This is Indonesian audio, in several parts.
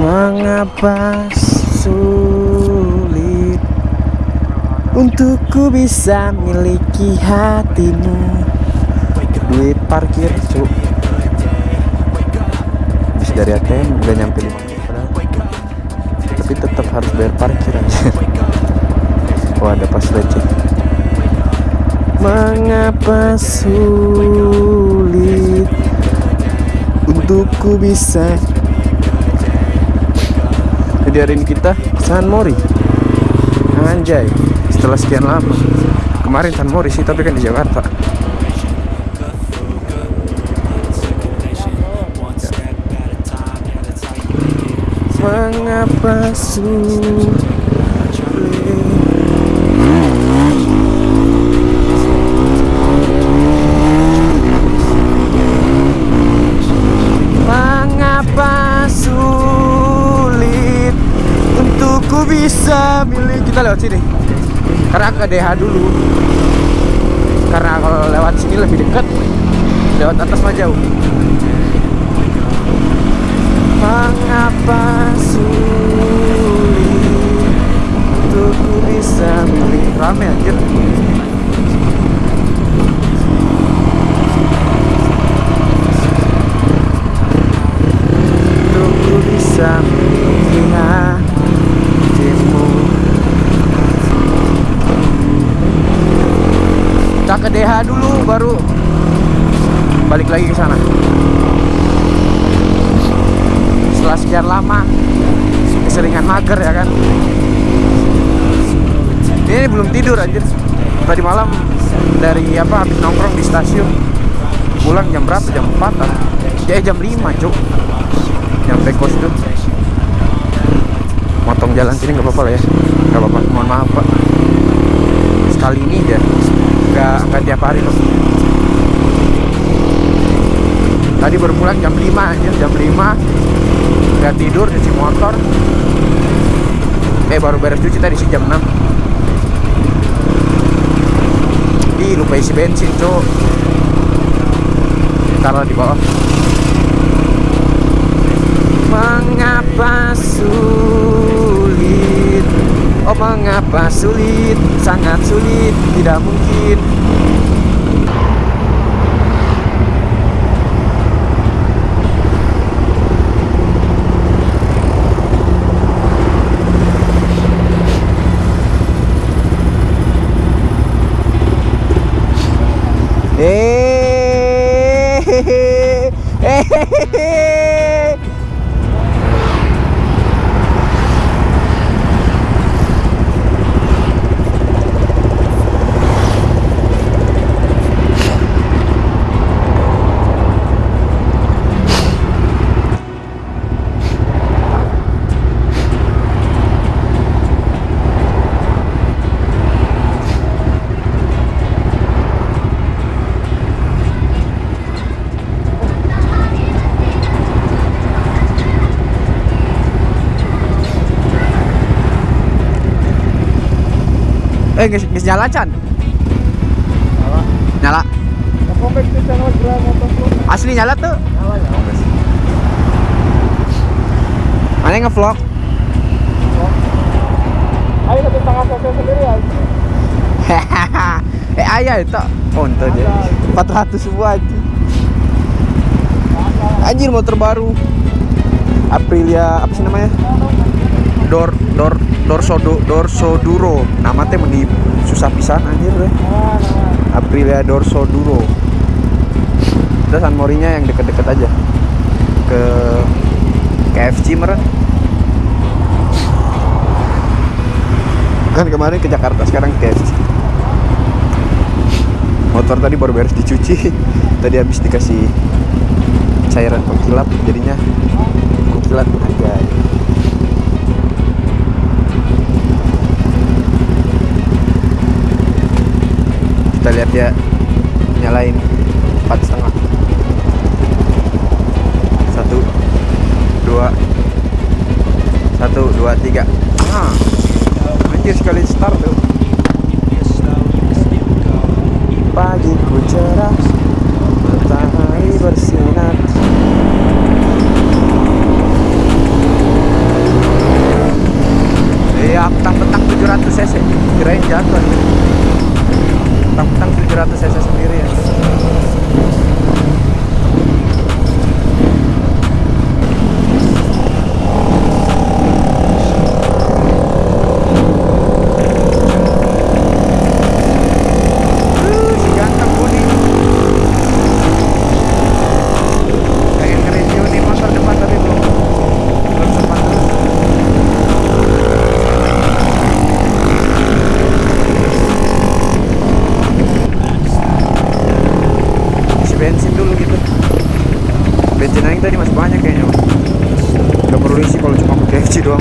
Mengapa sulit Untukku bisa miliki hatimu? Duit parkir cu Habis dari ATM udah nyampe 5 menit padahal. Tapi tetap harus bayar parkir aja Wah ada pas lecet. Mengapa sulit Untukku bisa. Jadi hari ini kita San Mori. Anjay Setelah sekian lama. Kemarin San Mori sih tapi kan di Jakarta. Mengapa sulit lewat sini. Karena ke DH dulu. Karena kalau lewat sini lebih dekat Lewat atas mah jauh. Mengapa sulit Untukku bisa milih? Rame anjir. Untukku bisa milih hatimu Kita ke DH dulu baru balik lagi ke sana. Setelah sekian lama keseringan mager ya kan. Ini belum tidur anjir. Tadi malam dari apa habis nongkrong di stasiun. Pulang jam berapa? Jam 4 an ya jam 5 cuk. Nyampe kos tuh motong jalan sini nggak apa-apa lah ya. Nggak apa-apa. Mohon maaf pak. Sekali ini aja nggak nggak tiap hari loh tadi baru pulang jam 5 aja jam 5 nggak tidur cuci motor. Eh baru beres cuci tadi sih jam 6 Ih lupa isi bensin cuk. Taruh di bawah. Mengapa sulit Oh mengapa sulit Sangat sulit Tidak mungkin Eh, geus geus nyala Chan? Nyala. Asli nyala tuh. Mana ngevlog? Ayo satu setengah cc sendiri ya. eh ayah itu Ponto dia 400 semua aja Anjir motor baru Aprilia apa sih namanya Dor Dor Dorsodo Dorsoduro nama teh meni susah pisan anjir deh Aprilia Dorsoduro Terus San Morinya yang deket-deket aja. Ke KFC meren kan kemarin ke Jakarta sekarang ke KFC motor tadi baru beres dicuci. Tadi habis dikasih cairan pengkilap jadinya pengkilat aja dia nyalain empat setengah. Satu dua satu dua tiga. Ah anjir sekali start tuh. Pagi ku cerah matahari bersinar. Ya petang-petang 700 cc. Kirain jatuh tang-tang 700 cc sendiri ya Uh, si ganteng Budi pengen nge-review nih motor depan tapi belum belum sempat terus isi bensin dulu gitu bensin aja tadi masih banyak kayaknya nggak perlu isi kalau cuma pakai FC doang.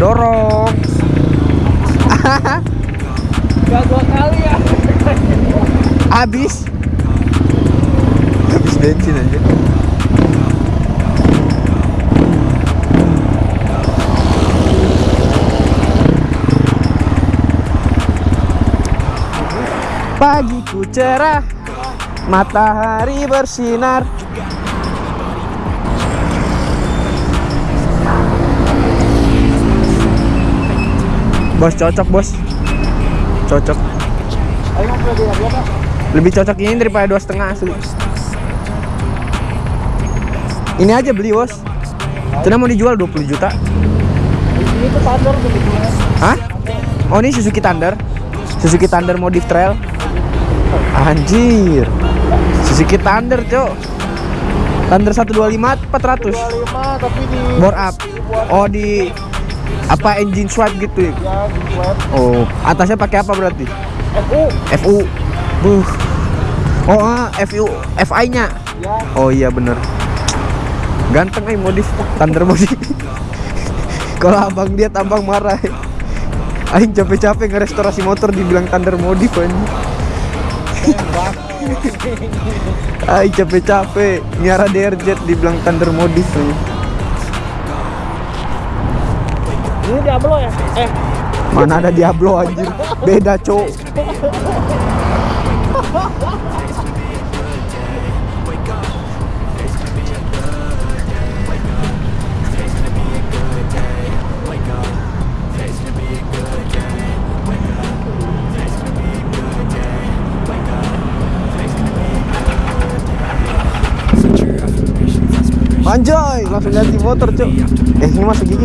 Dorong. Gak dua kali ya. habis. Habis bensin aja. Pagiku cerah matahari bersinar. Bos cocok bos. Cocok. Lebih cocok ini daripada dua setengah asli. Ini aja beli bos. Cina mau dijual 20 juta. Ini tuh Thunder. Hah? Oh ini Suzuki Thunder. Suzuki Thunder modif trail. Anjir Suzuki Thunder cok. Thunder 125 400 25 tapi di Bore up. Oh di Apa engine swipe gitu ya? ya Oh atasnya pakai apa berarti? FU FU Buh. Oh ah, FU FI nya ya. Oh iya bener. Ganteng eh modif. Thunder modif. Kalau abang lihat abang marah. Aing capek-capek ngerestorasi motor dibilang Thunder modif anjing Aing capek-capek. Nyara DRZ dibilang Thunder modif anjing. ini Diablo ya? Eh. Mana ada Diablo anjir? Beda cok Anjay, langsung ganti motor, Cok. Eh, ini masuk gigi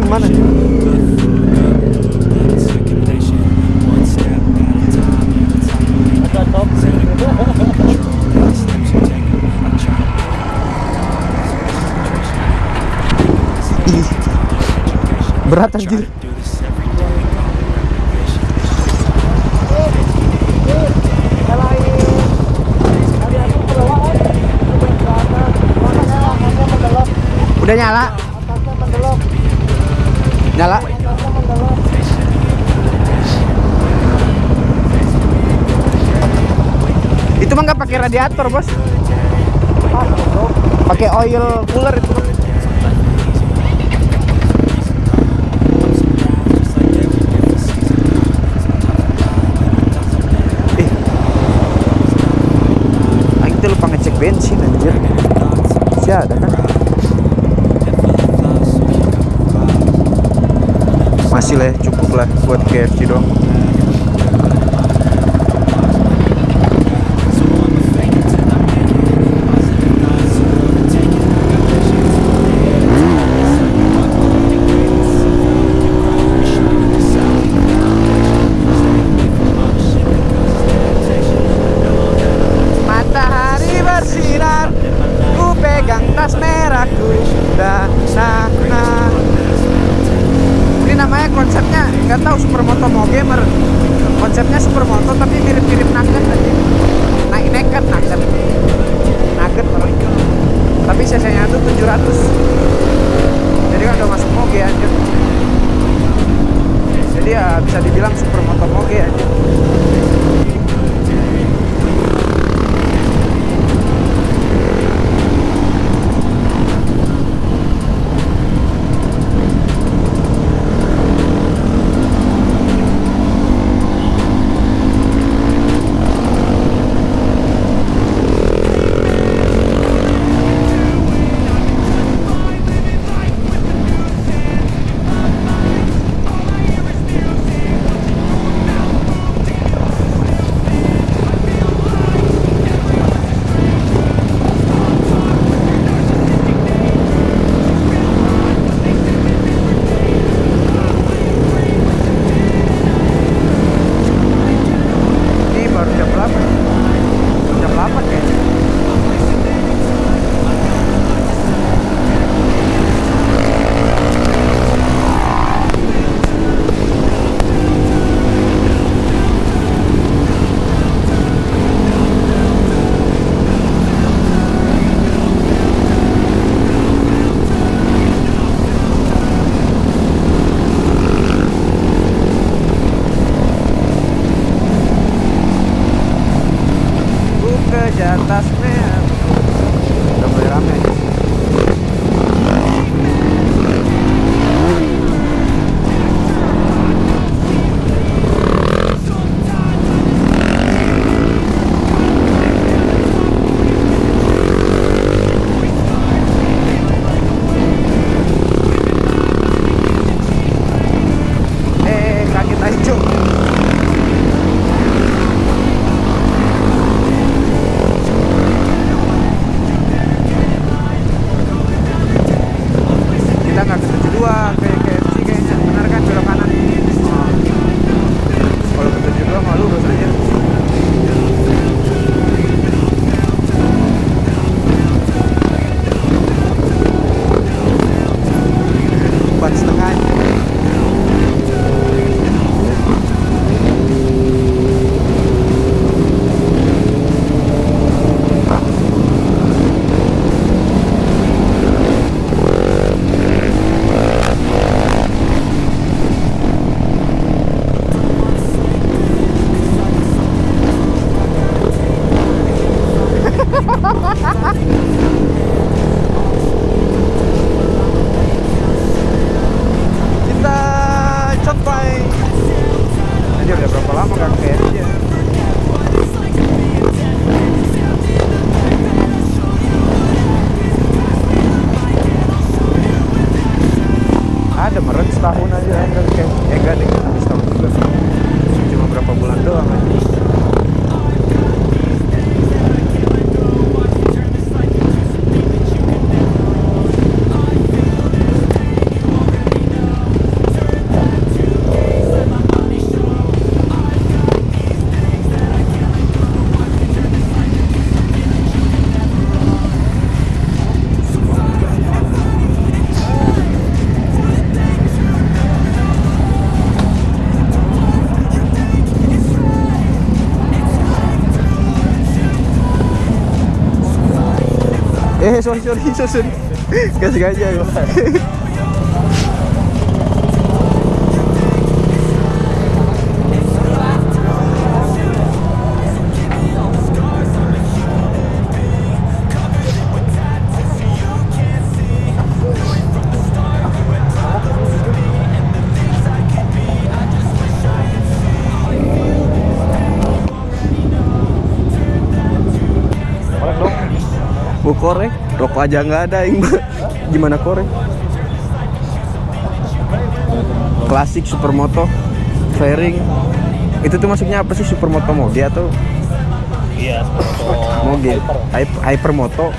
Ih. Berat anjir. nyalain tadi aku perlahan coba ke atas mana nyalakannya mendelok Udah nyala? Nyala? Itu mah nggak pakai radiator, Bos. Pakai oil cooler itu. Bang. Eh. Ngecek bensin ada kan? Lah, cukup lah buat KFC doang. Eh sorry sorry susun. Gak sengaja ya. Bu korek, rokok aja nggak ada, Ing. Gimana korek? Klasik supermoto, fairing. Itu tuh masuknya apa sih supermoto moge atau Iya, moge? Hyper, hypermoto.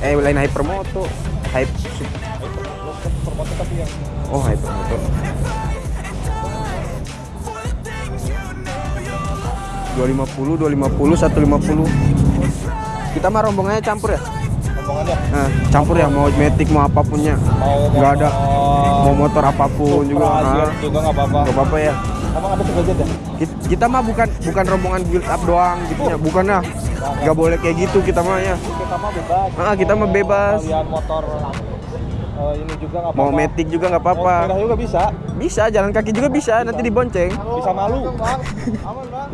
Eh lain hypermoto, hype. sup- Oh hypermoto. Dua lima puluh, dua lima puluh, satu lima puluh. Kita mah rombongannya campur ya? Omongannya Nah, campur ya mau metik mau apapunnya mau nggak ada mau motor apa pun juga nah, Jet juga nggak apa-apa. nggak apa-apa ya Emang ada ya? kita, kita mah bukan bukan rombongan build up doang gitu ya bukan lah nggak boleh kayak gitu kita mah ya Kita mah bebas. Ah, kita mah bebas. Kalian motor eh, ini juga nggak apa-apa. mau metik juga nggak apa-apa juga bisa. bisa jalan kaki juga bisa nanti dibonceng Bisa malu. Aman bang.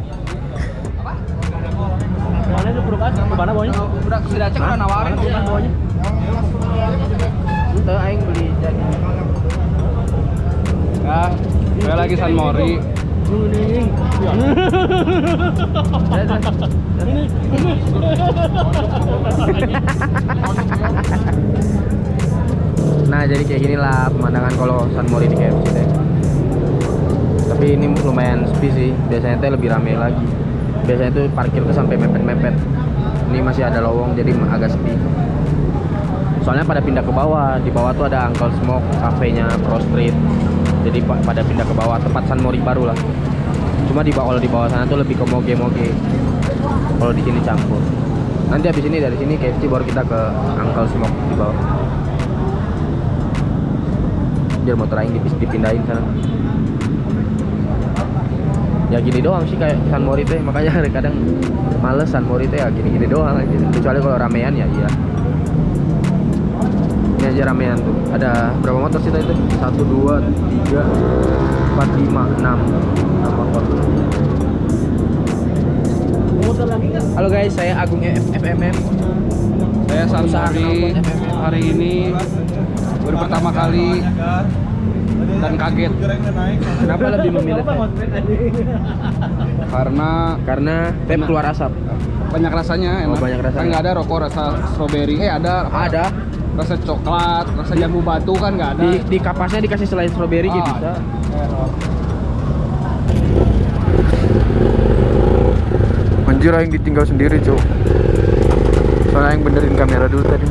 Cek udah nawarin. Itu aing beli jadi. Ya, gue lagi San Mori. Nah jadi kayak gini lah pemandangan kalau San Mori di KFC teh. Tapi ini lumayan sepi sih. Biasanya teh lebih rame lagi. Biasanya tuh parkir tuh sampai mepet-mepet. Ini masih ada lowong jadi agak sepi. Soalnya pada pindah ke bawah. Di bawah tuh ada Uncle Smoke, kafenya Pro Street. Jadi pa- pada pindah ke bawah tempat San Mori baru lah. Cuma di bawah di bawah sana tuh lebih ke moge-moge. Kalau di sini campur. Nanti habis ini dari sini KFC baru kita ke Uncle Smoke di bawah biar motor aing dipindahin sana ya gini doang sih kayak San Mori teh makanya kadang males San Mori teh ya gini-gini doang aja kecuali kalau ramean ya iya. Ini aja ramean tuh. Ada berapa motor sih tadi? Itu satu dua tiga empat lima enam. Enam motor. Halo guys, saya Agung FMM. Saya San Usaha Mori knalpot FFM. hari ini baru pertama kali dan kaget Kenapa lebih memilih vape? karena Karena vape keluar asap. banyak rasanya Oh, enak. banyak rasanya. Kan nggak ada rokok rasa strawberry. Eh ada Ada rasa coklat, rasa jambu batu kan nggak ada. di, di kapasnya dikasih selain strawberry gitu Ah. bisa. anjir yang ditinggal sendiri cuk soalnya yang benerin kamera dulu tadi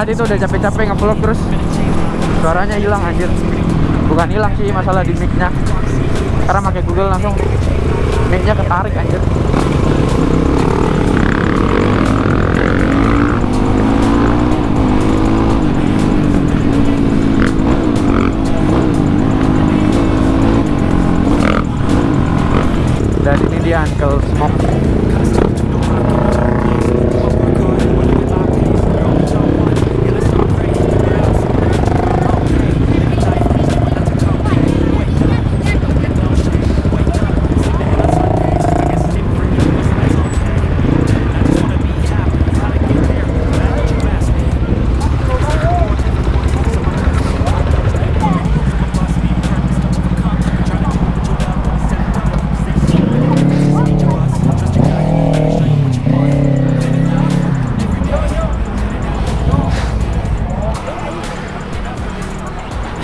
Hati tuh udah capek-capek ngevlog terus suaranya hilang anjir. Bukan hilang sih masalah di mic-nya. Karena pakai Google langsung mic-nya ketarik anjir. Dan ini dia Uncle Smoke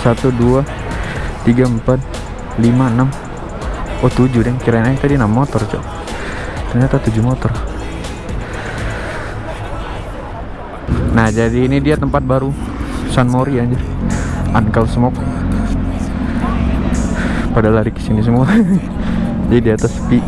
satu dua tiga empat lima enam. Oh tujuh deh kirain aja tadi enam motor cok. Ternyata tujuh motor. Nah jadi ini dia tempat baru. San Mori aja Uncle Smoke. Pada lari ke sini semua. Jadi di atas sepi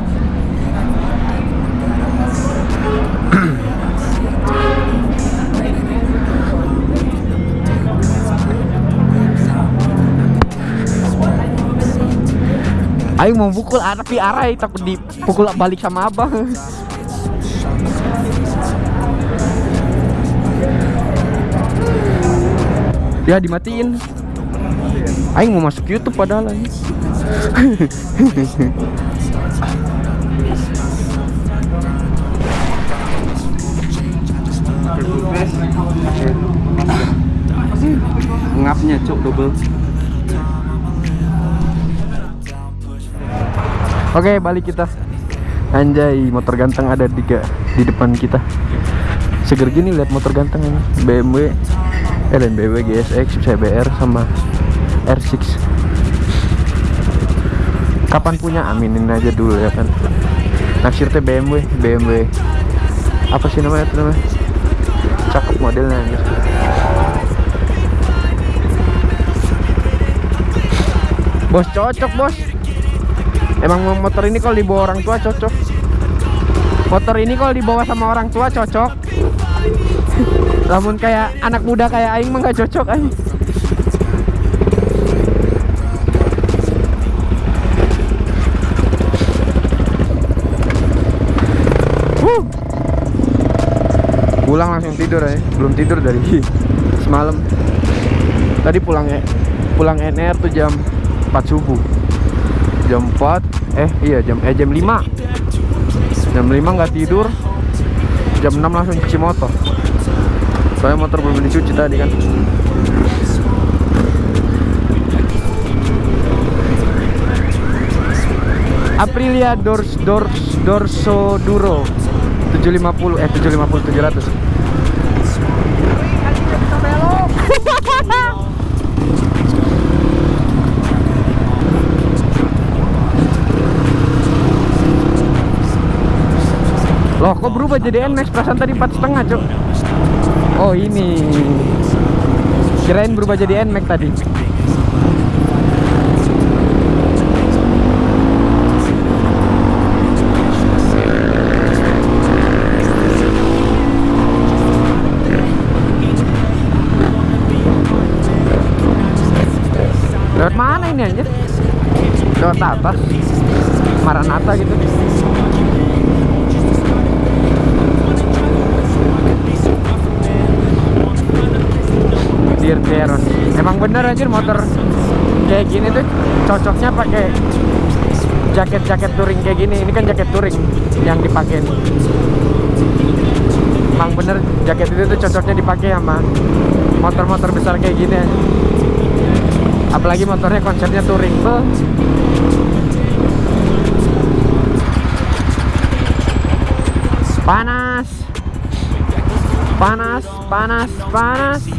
Ayo mau pukul tapi arai takut dipukul balik sama abang. ya dimatiin. Aing mau masuk YouTube padahal. Ngapnya cok double. Oke, balik kita. Anjay, motor ganteng ada tiga di depan kita. Seger gini lihat motor ganteng ini. BMW, eh GSX, CBR sama R6. Kapan punya? Aminin aja dulu ya kan. Naksir teh BMW, BMW. Apa sih namanya itu namanya? Cakep modelnya anjir. Bos cocok, Bos. Emang motor ini kalau dibawa orang tua cocok. Motor ini kalau dibawa sama orang tua cocok. Namun kayak anak muda kayak aing mah gak cocok aing. Pulang langsung tidur ya. Belum tidur dari semalam. Tadi pulangnya pulang NR tuh jam 4 subuh jam 4 eh iya jam eh jam 5 jam 5 nggak tidur. Jam 6 langsung cuci motor. Soalnya motor belum dicuci tadi kan. Aprilia Dors Dors Dorso Duro. 750 eh 750 700 kok berubah jadi NMAX perasaan tadi empat setengah cok Oh ini. Kirain berubah jadi NMAX tadi. Lewat mana ini aja? Lewat atas. Maranata gitu Dear Veron Emang bener anjir motor kayak gini tuh cocoknya pakai jaket-jaket touring kayak gini. Ini kan jaket touring yang dipakai. Emang bener jaket itu tuh cocoknya dipakai sama motor-motor besar kayak gini. anjir. Apalagi motornya konsepnya touring tuh. Panas. Panas, panas, panas.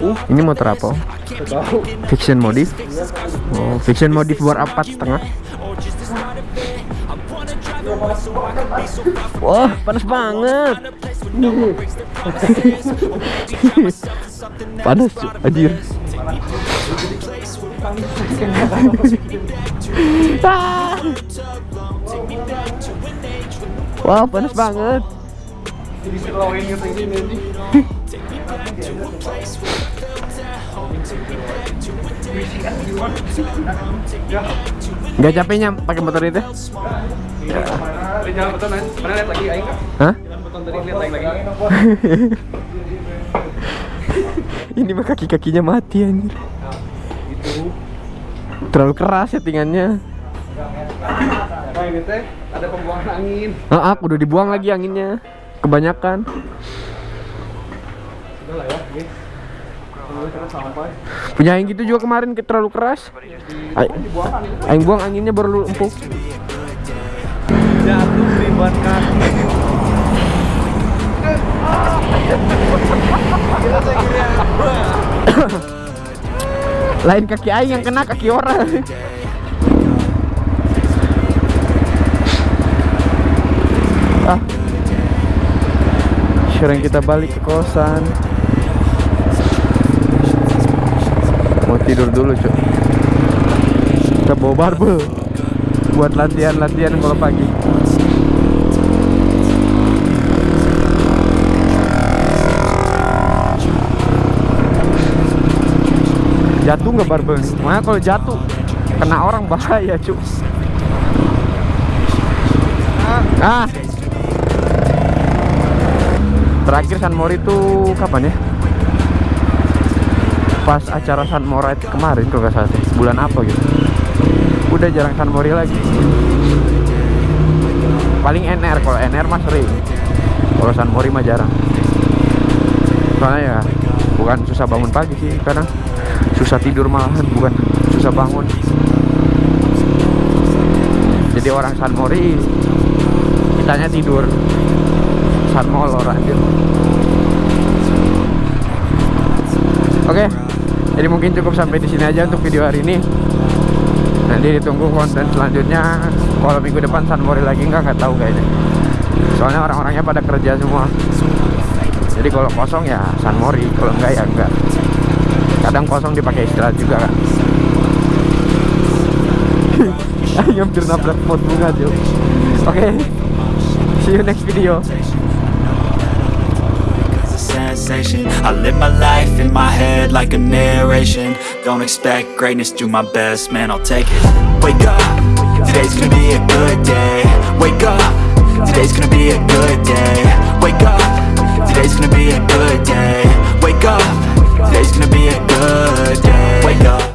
Uh, ini motor apa? Fiction modif. Oh, fiction modif buat apa setengah? Wah, panas banget. panas, anjir. Wah, panas banget. Take Gak capeknya pakai motor itu? Jalan? Mana lihat lagi aing? Hah? Jalan beton tadi lihat lagi. Ini mah kaki-kakinya mati anjir. Terlalu keras settingannya. Nah, ini ada pembuangan angin. Ah, Heeh, udah dibuang lagi anginnya. Kebanyakan. Lah ya, kita sampai Punya yang gitu juga kemarin ke- terlalu keras. Ay- Aing buang anginnya baru empuk. Jatuh di ban kaki. Lain kaki aing yang kena kaki orang. ah. Sekarang kita balik ke kosan. Tidur dulu, Cuk. Kita bawa barbel buat latihan-latihan kalau pagi. Jatuh nggak barbel? Makanya kalau jatuh kena orang bahaya, Cuk. Ah. Terakhir San Mori itu kapan ya? Pas acara San Mori kemarin kalau nggak salah. Bulan apa gitu. Udah jarang San Mori lagi. Paling NR kalau NR mah sering. Kalau San Mori mah jarang. Soalnya ya bukan susah bangun pagi sih, kadang susah tidur malahan, bukan susah bangun. Jadi orang San Mori kitanya tidur San Molor anjir. Oke, jadi mungkin cukup sampai di sini aja untuk video hari ini. Nanti ditunggu konten selanjutnya. Kalau minggu depan San Mori lagi nggak nggak tahu kayaknya. Soalnya orang-orangnya pada kerja semua. Jadi kalau kosong ya San Mori, kalau enggak ya enggak. Kadang kosong dipakai istirahat juga kan. Hampir nabrak pot bunga cuy. Oke, see you next video. sensation I live my life in my head like a narration. Don't expect greatness, do my best, man, I'll take it. Wake up, today's gonna be a good day. Wake up, today's gonna be a good day. Wake up, today's gonna be a good day. Wake up, today's gonna be a good day. Wake up.